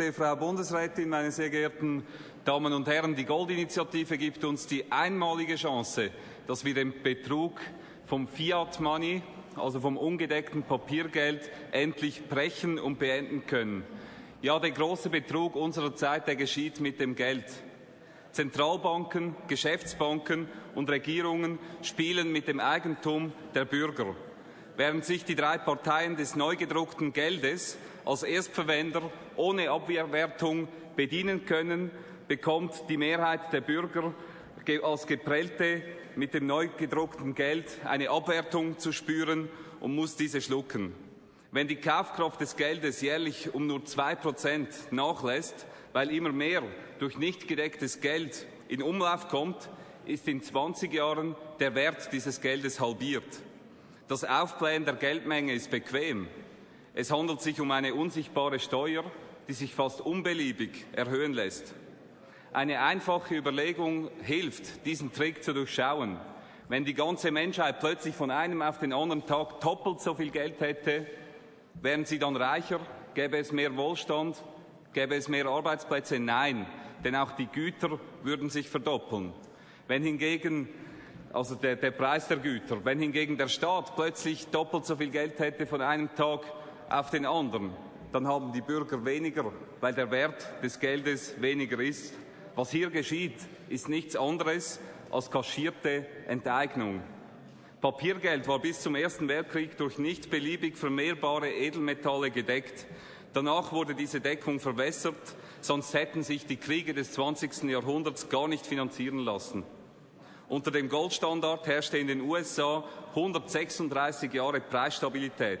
geehrte Frau Bundesrätin, meine sehr geehrten Damen und Herren, die Goldinitiative gibt uns die einmalige Chance, dass wir den Betrug vom Fiat Money, also vom ungedeckten Papiergeld, endlich brechen und beenden können. Ja, der große Betrug unserer Zeit, der geschieht mit dem Geld. Zentralbanken, Geschäftsbanken und Regierungen spielen mit dem Eigentum der Bürger. Während sich die drei Parteien des neu gedruckten Geldes als Erstverwender ohne Abwehrwertung bedienen können, bekommt die Mehrheit der Bürger als Geprellte mit dem neu gedruckten Geld eine Abwertung zu spüren und muss diese schlucken. Wenn die Kaufkraft des Geldes jährlich um nur zwei Prozent nachlässt, weil immer mehr durch nicht gedecktes Geld in Umlauf kommt, ist in 20 Jahren der Wert dieses Geldes halbiert. Das Aufblähen der Geldmenge ist bequem. Es handelt sich um eine unsichtbare Steuer, die sich fast unbeliebig erhöhen lässt. Eine einfache Überlegung hilft, diesen Trick zu durchschauen. Wenn die ganze Menschheit plötzlich von einem auf den anderen Tag doppelt so viel Geld hätte, wären sie dann reicher? Gäbe es mehr Wohlstand? Gäbe es mehr Arbeitsplätze? Nein, denn auch die Güter würden sich verdoppeln. Wenn hingegen also der, der Preis der Güter, wenn hingegen der Staat plötzlich doppelt so viel Geld hätte von einem Tag auf den anderen, dann haben die Bürger weniger, weil der Wert des Geldes weniger ist. Was hier geschieht, ist nichts anderes als kaschierte Enteignung. Papiergeld war bis zum Ersten Weltkrieg durch nicht beliebig vermehrbare Edelmetalle gedeckt. Danach wurde diese Deckung verwässert, sonst hätten sich die Kriege des 20. Jahrhunderts gar nicht finanzieren lassen. Unter dem Goldstandard herrschte in den USA 136 Jahre Preisstabilität.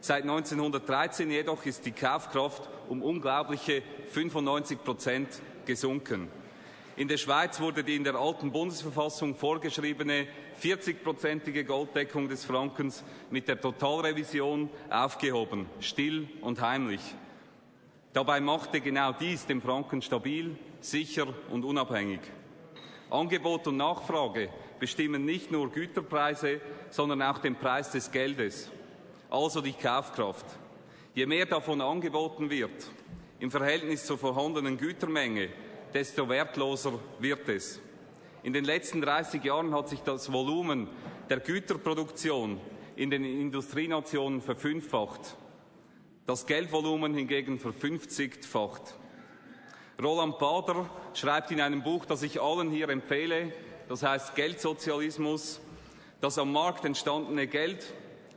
Seit 1913 jedoch ist die Kaufkraft um unglaubliche 95 Prozent gesunken. In der Schweiz wurde die in der alten Bundesverfassung vorgeschriebene 40-prozentige Golddeckung des Frankens mit der Totalrevision aufgehoben, still und heimlich. Dabei machte genau dies den Franken stabil, sicher und unabhängig. Angebot und Nachfrage bestimmen nicht nur Güterpreise, sondern auch den Preis des Geldes, also die Kaufkraft. Je mehr davon angeboten wird, im Verhältnis zur vorhandenen Gütermenge, desto wertloser wird es. In den letzten 30 Jahren hat sich das Volumen der Güterproduktion in den Industrienationen verfünffacht, das Geldvolumen hingegen verfünfzigfacht. Roland Bader schreibt in einem Buch, das ich allen hier empfehle, das heißt Geldsozialismus, das am Markt entstandene Geld,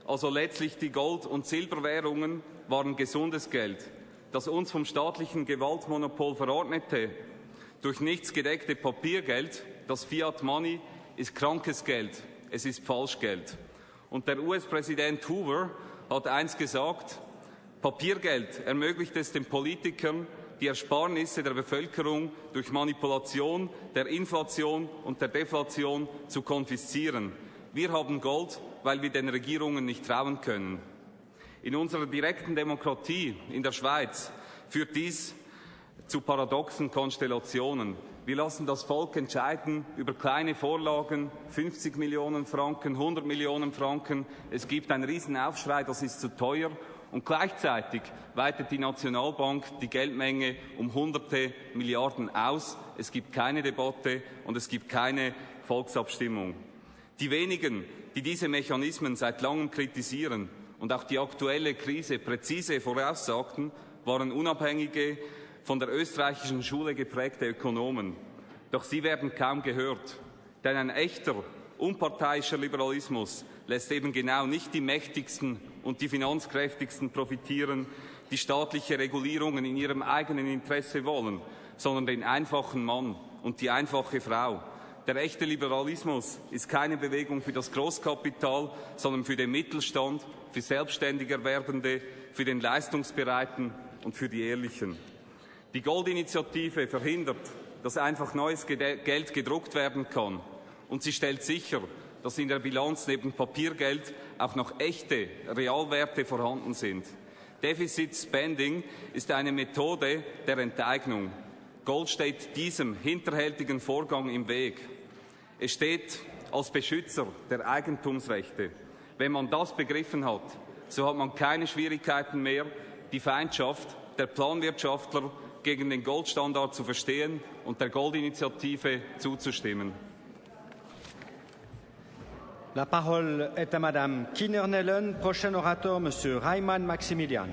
also letztlich die Gold- und Silberwährungen, waren gesundes Geld das uns vom staatlichen Gewaltmonopol verordnete, durch nichts gedeckte Papiergeld, das Fiat Money, ist krankes Geld, es ist Falschgeld. Und der US-Präsident Hoover hat eins gesagt, Papiergeld ermöglicht es den Politikern, die Ersparnisse der Bevölkerung durch Manipulation der Inflation und der Deflation zu konfiszieren. Wir haben Gold, weil wir den Regierungen nicht trauen können. In unserer direkten Demokratie in der Schweiz führt dies zu paradoxen Konstellationen. Wir lassen das Volk entscheiden über kleine Vorlagen, 50 Millionen Franken, 100 Millionen Franken. Es gibt einen Riesenaufschrei, das ist zu teuer. Und gleichzeitig weitet die Nationalbank die Geldmenge um hunderte Milliarden aus. Es gibt keine Debatte und es gibt keine Volksabstimmung. Die wenigen, die diese Mechanismen seit langem kritisieren, und auch die aktuelle Krise präzise voraussagten, waren unabhängige, von der österreichischen Schule geprägte Ökonomen. Doch sie werden kaum gehört, denn ein echter, unparteiischer Liberalismus lässt eben genau nicht die Mächtigsten und die Finanzkräftigsten profitieren, die staatliche Regulierungen in ihrem eigenen Interesse wollen, sondern den einfachen Mann und die einfache Frau. Der echte Liberalismus ist keine Bewegung für das Großkapital, sondern für den Mittelstand, für Selbstständigerwerbende, für den Leistungsbereiten und für die Ehrlichen. Die Goldinitiative verhindert, dass einfach neues Geld gedruckt werden kann. Und sie stellt sicher, dass in der Bilanz neben Papiergeld auch noch echte Realwerte vorhanden sind. Deficit Spending ist eine Methode der Enteignung. Gold steht diesem hinterhältigen Vorgang im Weg. Es steht als Beschützer der Eigentumsrechte. Wenn man das begriffen hat, so hat man keine Schwierigkeiten mehr, die Feindschaft der Planwirtschaftler gegen den Goldstandard zu verstehen und der Goldinitiative zuzustimmen. La parole est à Madame Kinner-Nellen. Prochain orateur, Monsieur Reimann Maximilian.